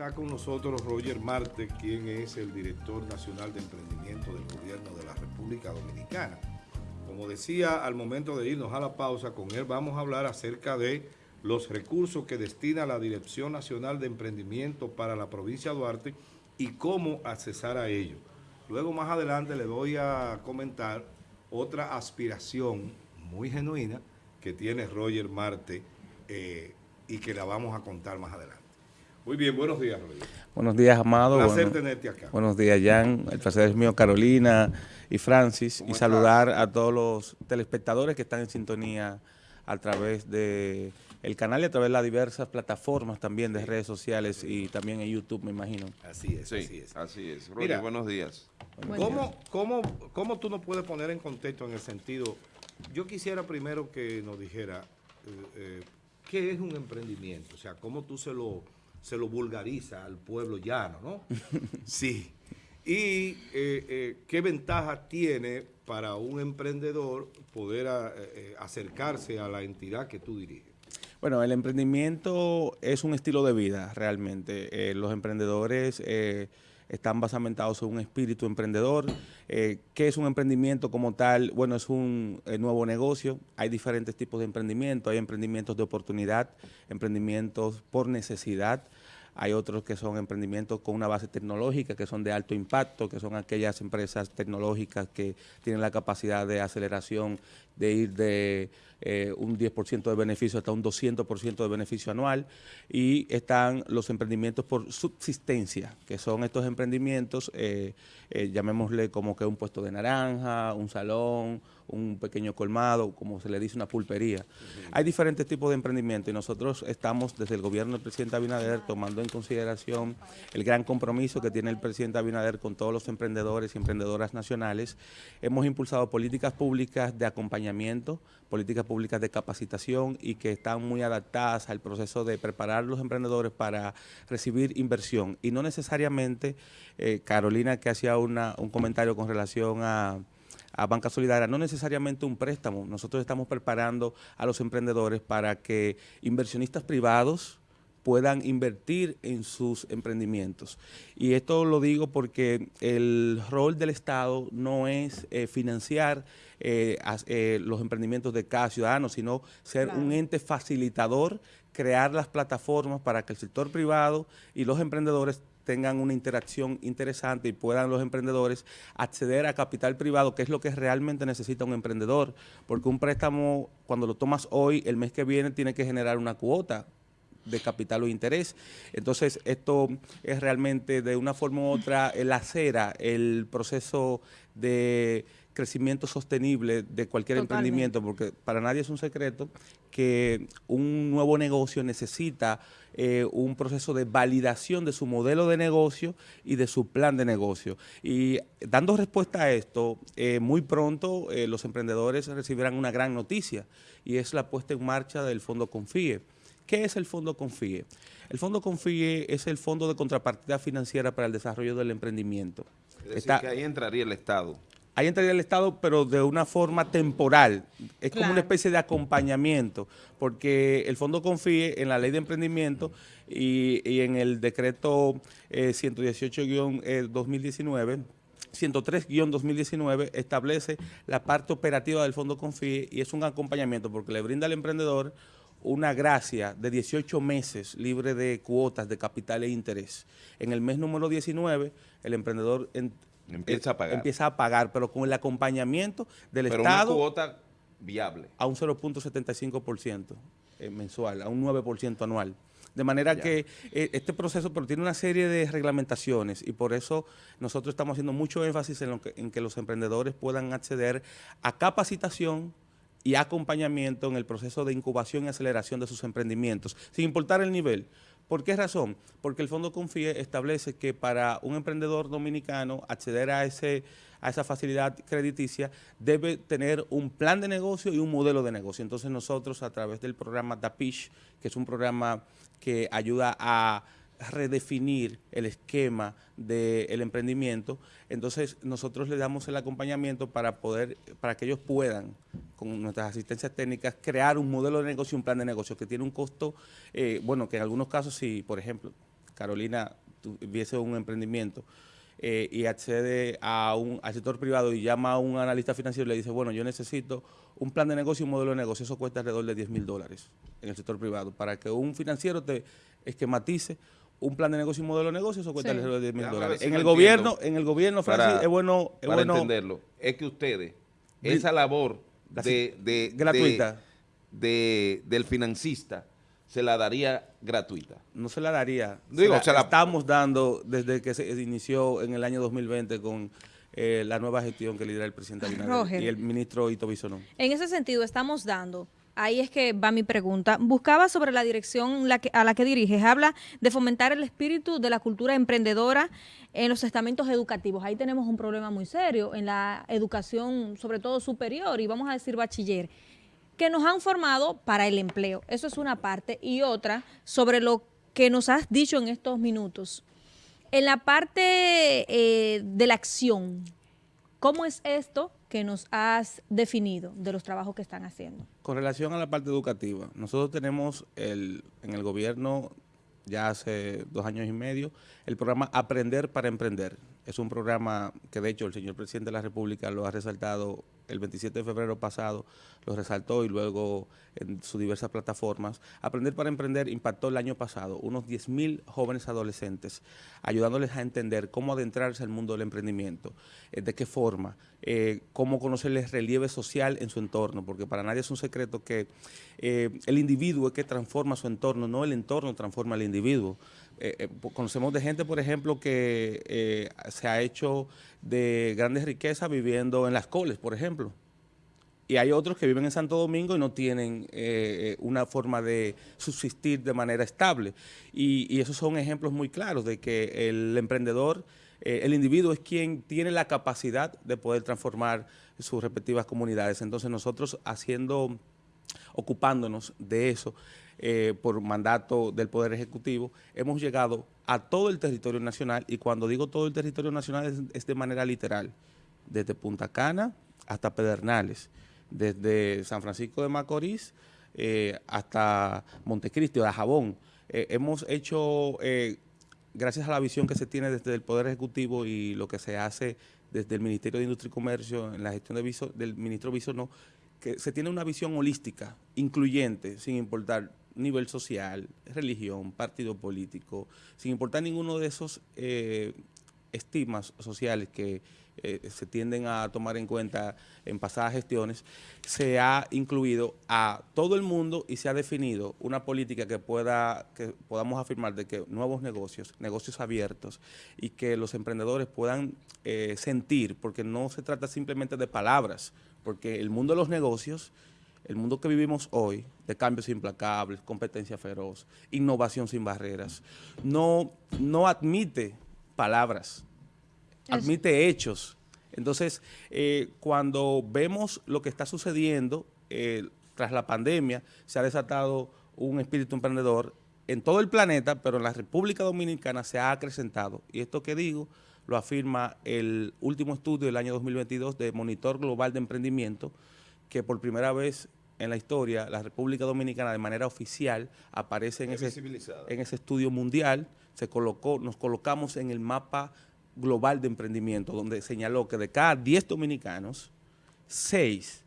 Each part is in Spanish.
Está con nosotros Roger Marte, quien es el director nacional de emprendimiento del gobierno de la República Dominicana. Como decía, al momento de irnos a la pausa, con él vamos a hablar acerca de los recursos que destina la Dirección Nacional de Emprendimiento para la provincia de Duarte y cómo accesar a ello. Luego más adelante le voy a comentar otra aspiración muy genuina que tiene Roger Marte eh, y que la vamos a contar más adelante. Muy bien, buenos días, Rodrigo. Buenos días, Amado. Un placer tenerte acá. Buenos días, Jan. El placer es mío, Carolina y Francis. Y saludar a todos los telespectadores que están en sintonía a través de el canal y a través de las diversas plataformas también de redes sociales y también en YouTube, me imagino. Así es, así es. Así es. Buenos días. ¿cómo, cómo, cómo tú nos puedes poner en contexto en el sentido... Yo quisiera primero que nos dijera eh, eh, qué es un emprendimiento, o sea, cómo tú se lo se lo vulgariza al pueblo llano, ¿no? sí. ¿Y eh, eh, qué ventaja tiene para un emprendedor poder eh, acercarse a la entidad que tú diriges? Bueno, el emprendimiento es un estilo de vida realmente. los emprendedores están basamentados en un espíritu emprendedor. ¿Qué es un emprendimiento como tal? Bueno, es un nuevo negocio. Hay diferentes tipos de emprendimiento. Hay emprendimientos de oportunidad, emprendimientos por necesidad, hay otros que son emprendimientos con una base tecnológica, que son de alto impacto, que son aquellas empresas tecnológicas que tienen la capacidad de aceleración de ir de eh, un 10% de beneficio hasta un 200% de beneficio anual. Y están los emprendimientos por subsistencia, que son estos emprendimientos, eh, eh, llamémosle como que un puesto de naranja, un salón, un pequeño colmado, como se le dice, una pulpería. Hay diferentes tipos de emprendimiento y nosotros estamos desde el gobierno del presidente Abinader tomando en consideración el gran compromiso que tiene el presidente Abinader con todos los emprendedores y emprendedoras nacionales. Hemos impulsado políticas públicas de acompañamiento, políticas públicas de capacitación y que están muy adaptadas al proceso de preparar los emprendedores para recibir inversión. Y no necesariamente, eh, Carolina que hacía una, un comentario con relación a, a Banca Solidaria, no necesariamente un préstamo. Nosotros estamos preparando a los emprendedores para que inversionistas privados puedan invertir en sus emprendimientos. Y esto lo digo porque el rol del Estado no es eh, financiar eh, eh, los emprendimientos de cada ciudadano, sino ser un ente facilitador, crear las plataformas para que el sector privado y los emprendedores tengan una interacción interesante y puedan los emprendedores acceder a capital privado, que es lo que realmente necesita un emprendedor, porque un préstamo, cuando lo tomas hoy, el mes que viene tiene que generar una cuota, de capital o interés. Entonces, esto es realmente de una forma u otra el acera el proceso de crecimiento sostenible de cualquier emprendimiento, porque para nadie es un secreto que un nuevo negocio necesita eh, un proceso de validación de su modelo de negocio y de su plan de negocio. Y dando respuesta a esto, eh, muy pronto eh, los emprendedores recibirán una gran noticia y es la puesta en marcha del Fondo Confíe. ¿Qué es el Fondo Confíe? El Fondo Confíe es el Fondo de Contrapartida Financiera para el Desarrollo del Emprendimiento. Es decir, que ahí entraría el Estado. Ahí entraría el Estado, pero de una forma temporal. Es como una especie de acompañamiento, porque el Fondo Confíe en la Ley de Emprendimiento y, en el decreto 118-2019, 103-2019 eh, establece la parte operativa del Fondo Confíe y es un acompañamiento porque le brinda al emprendedor una gracia de 18 meses libre de cuotas de capital e interés. En el mes número 19, el emprendedor empieza, a pagar. empieza a pagar, pero con el acompañamiento del Estado. Una cuota viable. A un 0.75% eh, mensual, a un 9% anual. De manera que eh, este proceso pero tiene una serie de reglamentaciones y por eso nosotros estamos haciendo mucho énfasis en, en que los emprendedores puedan acceder a capacitación, y acompañamiento en el proceso de incubación y aceleración de sus emprendimientos, sin importar el nivel. ¿Por qué razón? Porque el Fondo Confíe establece que para un emprendedor dominicano acceder a, ese, a esa facilidad crediticia debe tener un plan de negocio y un modelo de negocio. Entonces nosotros a través del programa DAPISH, que es un programa que ayuda a redefinir el esquema del emprendimiento, entonces nosotros le damos el acompañamiento para poder, para que ellos puedan, con nuestras asistencias técnicas, crear un modelo de negocio, un plan de negocio que tiene un costo, eh, bueno, que en algunos casos, si por ejemplo, Carolina tuviese un emprendimiento eh, y accede a un, al sector privado y llama a un analista financiero y le dice, bueno, yo necesito un plan de negocio y un modelo de negocio, eso cuesta alrededor de 10 mil dólares en el sector privado. Para que un financiero te esquematice un plan de negocio y un modelo de negocio, eso cuesta alrededor de 10 mil dólares. en, el gobierno, en el gobierno, Francis, es bueno... Es para entenderlo, es que ustedes, esa labor de, de, gratuita de, del financista, se la daría gratuita. No se la daría. Digo, se la, estamos dando desde que se inició en el año 2020 con eh, la nueva gestión que lidera el presidente Abinader y el ministro Ito Bisonó. En ese sentido, estamos dando ahí es que va mi pregunta. Buscaba sobre la dirección a la que diriges. Habla de fomentar el espíritu de la cultura emprendedora en los estamentos educativos. Ahí tenemos un problema muy serio en la educación, sobre todo superior, y vamos a decir bachiller que nos han formado para el empleo. Eso es una parte. Y otra, sobre lo que nos has dicho en estos minutos. En la parte eh, de la acción, ¿cómo es esto que nos has definido de los trabajos que están haciendo? Con relación a la parte educativa, nosotros tenemos el, en el gobierno ya hace dos años y medio el programa Aprender para Emprender. Es un programa que de hecho el señor presidente de la República lo ha resaltado el 27 de febrero pasado lo resaltó y luego en sus diversas plataformas. Aprender para Emprender impactó el año pasado unos 10.000 jóvenes adolescentes, ayudándoles a entender cómo adentrarse al mundo del emprendimiento, eh, de qué forma, eh, cómo conocerles relieve social en su entorno, porque para nadie es un secreto que eh, el individuo es que transforma su entorno, no el entorno transforma al individuo. Conocemos de gente, por ejemplo, que se ha hecho de grandes riquezas viviendo en las coles, por ejemplo. Y hay otros que viven en Santo Domingo y no tienen eh, una forma de subsistir de manera estable. Y, esos son ejemplos muy claros de que el emprendedor, eh, el individuo es quien tiene la capacidad de poder transformar sus respectivas comunidades. Entonces nosotros haciendo, ocupándonos de eso, eh, por mandato del Poder Ejecutivo, hemos llegado a todo el territorio nacional y cuando digo todo el territorio nacional es, de manera literal, desde Punta Cana hasta Pedernales, desde San Francisco de Macorís eh, hasta Montecristi, de Jabón. Eh, hemos hecho, gracias a la visión que se tiene desde el Poder Ejecutivo y lo que se hace desde el Ministerio de Industria y Comercio en la gestión del ministro Bisonó, que se tiene una visión holística, incluyente, sin importar nivel social, religión, partido político, sin importar ninguno de esos eh, estigmas sociales que eh, se tienden a tomar en cuenta en pasadas gestiones, se ha incluido a todo el mundo y se ha definido una política que pueda que podamos afirmar de que nuevos negocios, negocios abiertos y que los emprendedores puedan eh, sentir, porque no se trata simplemente de palabras, porque el mundo de los negocios el mundo que vivimos hoy, de cambios implacables, competencia feroz, innovación sin barreras, no, no admite palabras, admite hechos. Entonces, eh, cuando vemos lo que está sucediendo eh, tras la pandemia, se ha desatado un espíritu emprendedor en todo el planeta, pero en la República Dominicana se ha acrecentado. Y esto que digo lo afirma el último estudio del año 2022 de Monitor Global de Emprendimiento, que por primera vez en la historia la República Dominicana de manera oficial aparece en, ese, en ese estudio mundial, se colocó, nos colocamos en el mapa global de emprendimiento, donde señaló que de cada 10 dominicanos, 6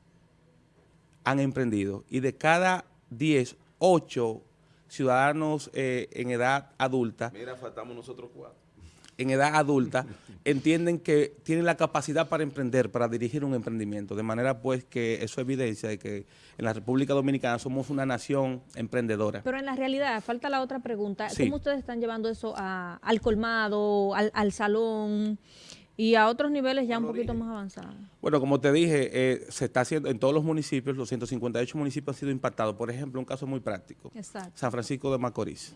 han emprendido y de cada 10, 8 ciudadanos eh, en edad adulta. Mira, faltamos nosotros cuatro en edad adulta entienden que tienen la capacidad para emprender, para dirigir un emprendimiento, de manera pues que eso evidencia de que en la República Dominicana somos una nación emprendedora. Pero en la realidad, falta la otra pregunta, ¿cómo ustedes están llevando eso al colmado, al, salón y a otros niveles ya un poquito más avanzados? Bueno, como te dije, eh, se está haciendo en todos los municipios, los 158 municipios han sido impactados. Por ejemplo, un caso muy práctico, San Francisco de Macorís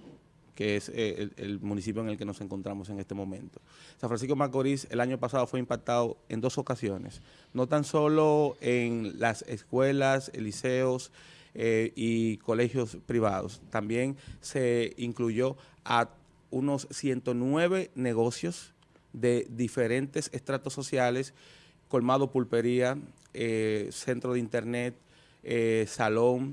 que es eh, el, municipio en el que nos encontramos en este momento. San Francisco Macorís el año pasado fue impactado en dos ocasiones, no tan solo en las escuelas, liceos eh, y colegios privados, también se incluyó a unos 109 negocios de diferentes estratos sociales, colmado pulpería, eh, centro de internet, salón,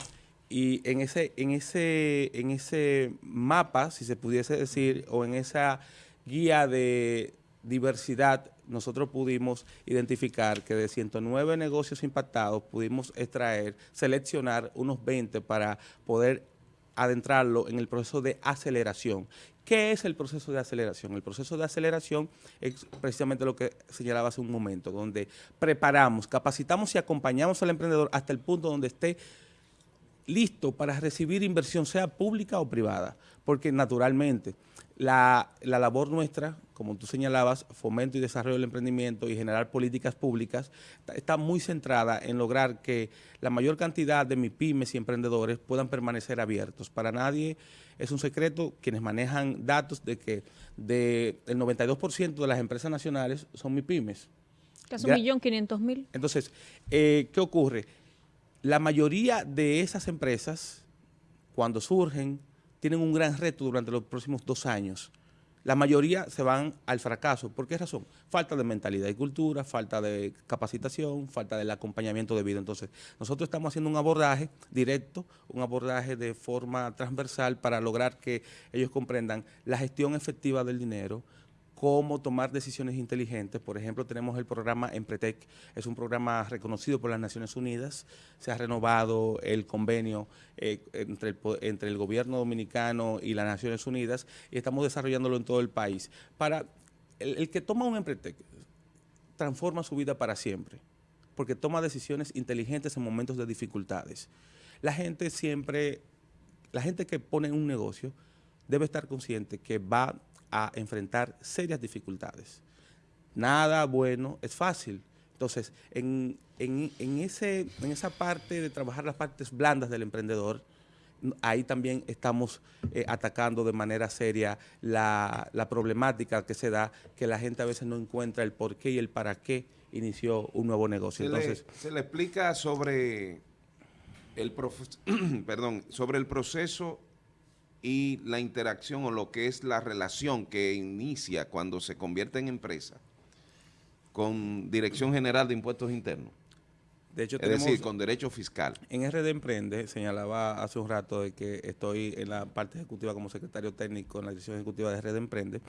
Y en ese, en ese, en ese mapa, si se pudiese decir, o en esa guía de diversidad, nosotros pudimos identificar que de 109 negocios impactados pudimos extraer, seleccionar unos 20 para poder adentrarlo en el proceso de aceleración. ¿Qué es el proceso de aceleración? El proceso de aceleración es precisamente lo que señalaba hace un momento, donde preparamos, capacitamos y acompañamos al emprendedor hasta el punto donde esté listo para recibir inversión, sea pública o privada, porque naturalmente la, labor nuestra, como tú señalabas, fomento y desarrollo del emprendimiento y generar políticas públicas, está, muy centrada en lograr que la mayor cantidad de MIPIMES y emprendedores puedan permanecer abiertos. Para nadie es un secreto quienes manejan datos de que de el 92% de las empresas nacionales son MIPIMES. Casi un millón quinientos mil. Entonces, eh, ¿qué ocurre? La mayoría de esas empresas, cuando surgen, tienen un gran reto durante los próximos dos años. La mayoría se van al fracaso. ¿Por qué razón? Falta de mentalidad y cultura, falta de capacitación, falta del acompañamiento debido. Entonces, nosotros estamos haciendo un abordaje directo, un abordaje de forma transversal para lograr que ellos comprendan la gestión efectiva del dinero, cómo tomar decisiones inteligentes. Por ejemplo, tenemos el programa Empretec, es un programa reconocido por las Naciones Unidas, se ha renovado el convenio eh, entre, el, el gobierno dominicano y las Naciones Unidas y estamos desarrollándolo en todo el país. Para el, que toma un Empretec transforma su vida para siempre, porque toma decisiones inteligentes en momentos de dificultades. La gente siempre, la gente que pone un negocio debe estar consciente que va a enfrentar serias dificultades. Nada bueno es fácil. Entonces, en, ese, en esa parte de trabajar las partes blandas del emprendedor, ahí también estamos eh, atacando de manera seria la, problemática que se da, que la gente a veces no encuentra el por qué y el para qué inició un nuevo negocio. Se, Entonces, le, se le explica sobre el, perdón, sobre el proceso y la interacción o lo que es la relación que inicia cuando se convierte en empresa con Dirección General de Impuestos Internos. De hecho, es decir, con derecho fiscal. En RD Emprende, señalaba hace un rato de que estoy en la parte ejecutiva como secretario técnico en la dirección ejecutiva de RD Emprende.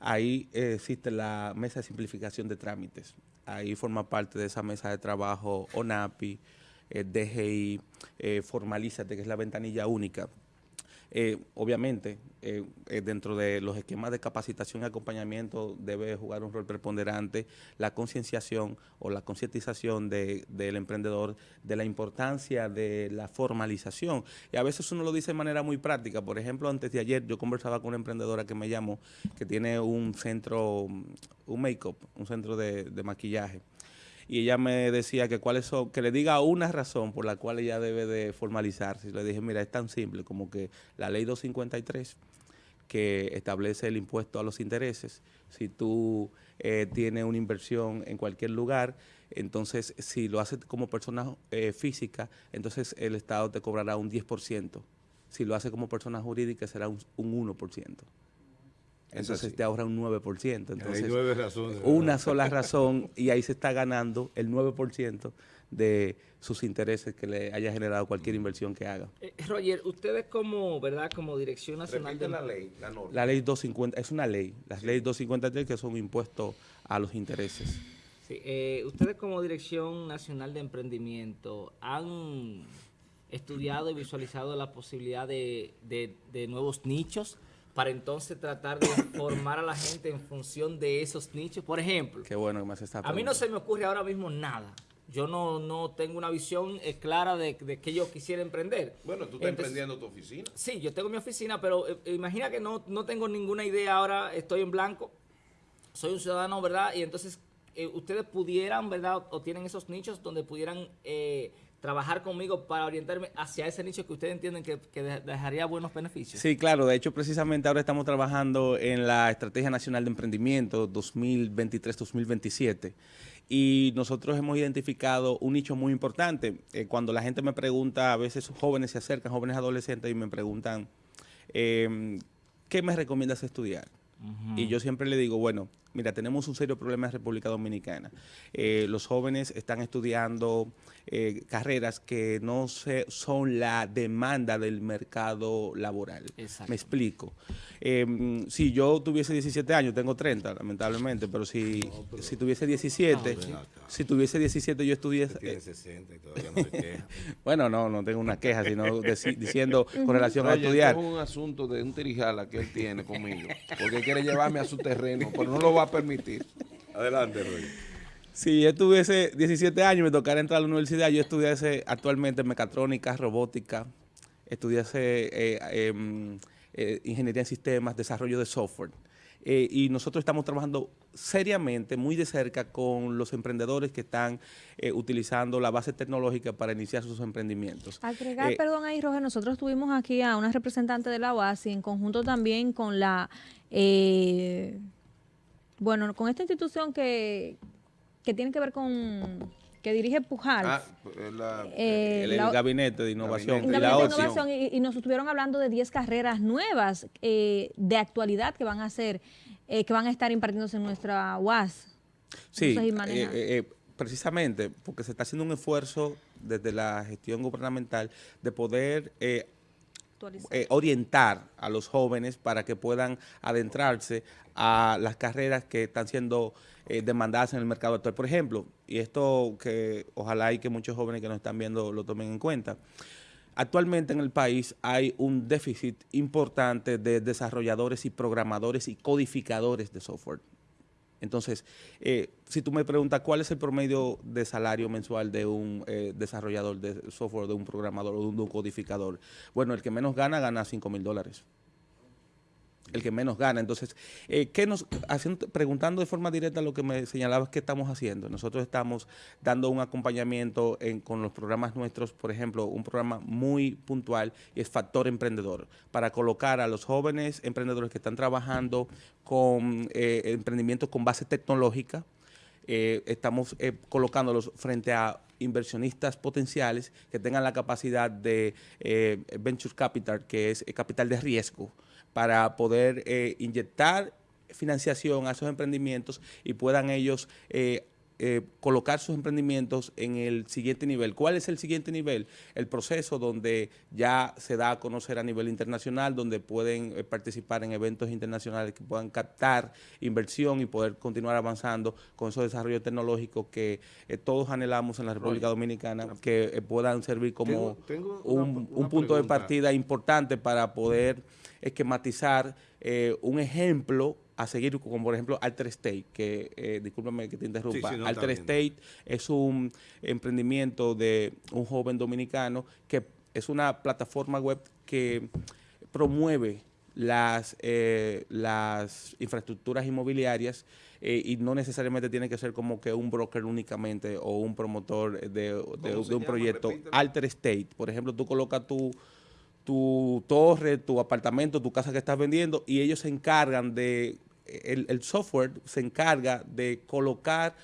Ahí existe la mesa de simplificación de trámites. Ahí forma parte de esa mesa de trabajo ONAPI, eh, DGI, eh, Formalízate, que es la ventanilla única eh, obviamente, eh, eh, dentro de los esquemas de capacitación y acompañamiento debe jugar un rol preponderante la concienciación o la concientización del emprendedor de la importancia de la formalización. Y a veces uno lo dice de manera muy práctica. Por ejemplo, antes de ayer yo conversaba con una emprendedora que me llamó, que tiene un centro, un make-up, un centro de maquillaje y ella me decía que cuáles son, que le diga una razón por la cual ella debe de formalizarse. Le dije, mira, es tan simple como que la ley 253 que establece el impuesto a los intereses, si tú eh, tienes una inversión en cualquier lugar, entonces si lo haces como persona eh, física, entonces el Estado te cobrará un 10%. Si lo hace como persona jurídica será un, un 1% entonces te ahorra un 9%. Entonces, Hay nueve razones. Una sola razón y ahí se está ganando el 9% de sus intereses que le haya generado cualquier inversión que haga. Eh, Roger, ustedes como, ¿verdad? Como Dirección Nacional de la ley, la norma. La ley 250, es una ley, las leyes 253 que son impuestos a los intereses. Sí, eh, ustedes como Dirección Nacional de Emprendimiento han estudiado y visualizado la posibilidad de, de nuevos nichos para entonces tratar de formar a la gente en función de esos nichos. Por ejemplo, Qué bueno que me hace esta a mí no se me ocurre ahora mismo nada. Yo no, no tengo una visión eh, clara de, de que yo quisiera emprender. Bueno, tú estás emprendiendo tu oficina. Sí, yo tengo mi oficina, pero eh, imagina que no, no tengo ninguna idea ahora, estoy en blanco, soy un ciudadano, ¿verdad? Y entonces eh, ustedes pudieran, ¿verdad? O, tienen esos nichos donde pudieran trabajar conmigo para orientarme hacia ese nicho que ustedes entienden que, dejaría buenos beneficios? Sí, claro. De hecho, precisamente ahora estamos trabajando en la Estrategia Nacional de Emprendimiento 2023-2027 y nosotros hemos identificado un nicho muy importante. Eh, cuando la gente me pregunta, a veces jóvenes se acercan, jóvenes adolescentes, y me preguntan, em, ¿qué me recomiendas estudiar? Y yo siempre le digo, bueno, Mira, tenemos un serio problema en República Dominicana. Eh, los jóvenes están estudiando eh, carreras que no se, son la demanda del mercado laboral. Exacto. Me explico. Eh, si yo tuviese 17 años, tengo 30, lamentablemente, pero si, si tuviese 17, si tuviese 17 yo estudiase... Tiene 60 y todavía no queja. bueno, no, no tengo una queja, sino deci- diciendo con relación a estudiar. es un asunto de un tirijala que él tiene conmigo, porque él quiere llevarme a su terreno, pero no lo va a permitir. Adelante, Roy. Si yo tuviese 17 años y me tocara entrar a la universidad, yo estudiase actualmente mecatrónica, robótica, estudiase eh, em, eh, ingeniería en sistemas, desarrollo de software. Eh, y nosotros estamos trabajando seriamente, muy de cerca, con los emprendedores que están eh, utilizando la base tecnológica para iniciar sus emprendimientos. Agregar, Eh, perdón ahí, Roger, nosotros tuvimos aquí a una representante de la UASI en conjunto también con la, eh, bueno, con esta institución que, que tiene que ver con, que dirige Pujal. Ah, pues, la- Eh, el, el la- gabinete de innovación Gabinete y Gabinete la de. Innovación, y, y nos estuvieron hablando de 10 carreras nuevas eh, de actualidad que van a ser, eh, que van a estar impartiéndose en nuestra UAS. Sí, eh, eh, eh, precisamente porque se está haciendo un esfuerzo desde la gestión gubernamental de poder eh, eh, orientar a los jóvenes para que puedan adentrarse a las carreras que están siendo eh, demandadas en el mercado actual. Por ejemplo, y esto que ojalá y que muchos jóvenes que nos están viendo lo tomen en cuenta, actualmente en el país hay un déficit importante de desarrolladores y programadores y codificadores de software. Entonces, eh, si tú me preguntas cuál es el promedio de salario mensual de un eh, desarrollador de software, de un programador o de un codificador, bueno, el que menos gana, gana 5 mil dólares. El que menos gana. Entonces, eh, ¿qué nos, haciendo, preguntando de forma directa lo que me señalabas que estamos haciendo. Nosotros estamos dando un acompañamiento en- con los programas nuestros, por ejemplo, un programa muy puntual es Factor Emprendedor, para colocar a los jóvenes emprendedores que están trabajando con eh, emprendimientos con base tecnológica, eh, estamos eh, colocándolos frente a inversionistas potenciales que tengan la capacidad de venture capital, que es capital de riesgo, para poder eh, inyectar financiación a esos emprendimientos y puedan ellos eh, eh, colocar sus emprendimientos en el siguiente nivel. ¿Cuál es el siguiente nivel? El proceso donde ya se da a conocer a nivel internacional, donde pueden eh, participar en eventos internacionales que puedan captar inversión y poder continuar avanzando con esos desarrollos tecnológicos que eh, todos anhelamos en la República Dominicana, que eh, puedan servir como Tengo- tengo una- un, una un punto de partida importante para poder esquematizar un ejemplo a seguir, como por ejemplo Alter State, que, eh, discúlpame que te interrumpa, Sí, sí, no, Alter. State es un emprendimiento de un joven dominicano que es una plataforma web que promueve las, eh, las infraestructuras inmobiliarias eh, y no necesariamente tiene que ser como que un broker únicamente o un promotor de, de- ¿Cómo de se un llama? proyecto. Repítelo. Alter State, por ejemplo, tú colocas tu, tu torre, tu apartamento, tu casa que estás vendiendo y ellos se encargan de, el, el software se encarga de colocar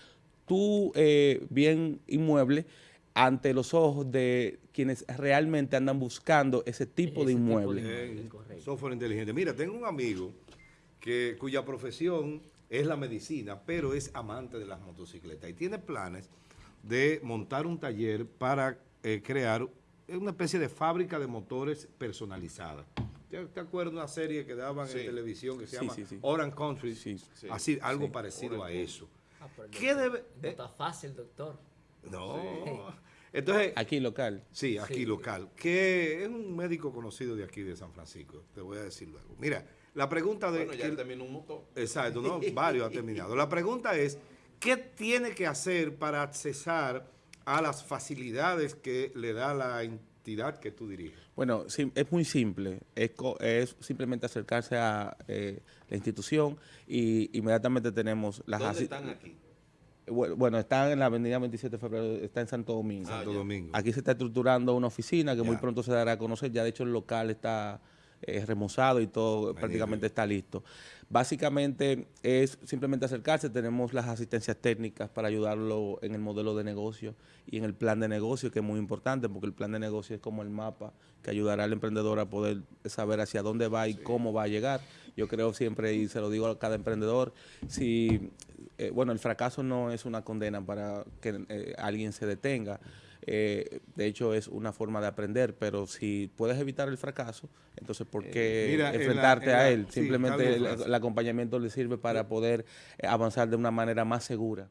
tu eh, bien inmueble ante los ojos de quienes realmente andan buscando ese tipo de Ese tipo de inmueble. Eh, software inteligente. Mira, tengo un amigo que, cuya profesión es la medicina, pero es amante de las motocicletas y tiene planes de montar un taller para eh, crear una especie de fábrica de motores personalizada. ¿Te, te acuerdas de una serie que daban Sí. en televisión que se Sí, llama sí, sí. Orange Country? Sí, sí. Así, algo Sí. parecido a eso. Ah, pero ¿Qué doctor- debe- No eh? está fácil, doctor. No. Entonces, Aquí local. Sí, aquí Sí. local. Que es un médico conocido de aquí de San Francisco. Te voy a decir luego. Mira, la pregunta de. Bueno, ya que- él terminó un motor. exacto, no, varios ha terminado. La pregunta es: ¿qué tiene que hacer para accesar a las facilidades que le da la entidad que tú diriges? Bueno, sí, es muy simple. Es, co- es simplemente acercarse a eh, la institución y inmediatamente tenemos las ¿Dónde están aquí? Bueno, está en la avenida 27 de febrero, está en Santo Domingo. Ah, Santo. Domingo. Aquí se está estructurando una oficina que muy pronto se dará a conocer. Ya de hecho el local está eh, remozado y todo prácticamente está listo. Básicamente es simplemente acercarse, tenemos las asistencias técnicas para ayudarlo en el modelo de negocio y en el plan de negocio, que es muy importante porque el plan de negocio es como el mapa que ayudará al emprendedor a poder saber hacia dónde va y cómo va a llegar. Yo creo siempre, y se lo digo a cada emprendedor, si, eh, bueno, el fracaso no es una condena para que eh, alguien se detenga, eh, de hecho, es una forma de aprender, pero si puedes evitar el fracaso, entonces ¿por qué mira, en la- enfrentarte en la- a él? sí, Simplemente el acompañamiento le sirve para poder eh, avanzar de una manera más segura.